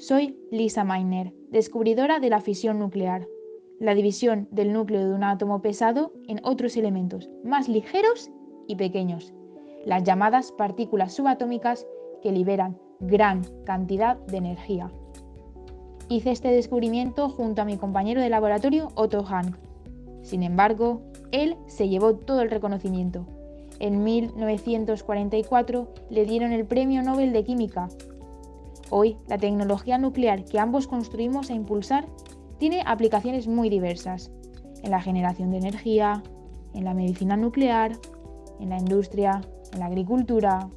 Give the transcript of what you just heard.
Soy Lisa Meitner, descubridora de la fisión nuclear, la división del núcleo de un átomo pesado en otros elementos más ligeros y pequeños, las llamadas partículas subatómicas que liberan gran cantidad de energía. Hice este descubrimiento junto a mi compañero de laboratorio Otto Hahn. Sin embargo, él se llevó todo el reconocimiento. En 1944 le dieron el Premio Nobel de Química Hoy, la tecnología nuclear que ambos construimos e impulsar tiene aplicaciones muy diversas, en la generación de energía, en la medicina nuclear, en la industria, en la agricultura,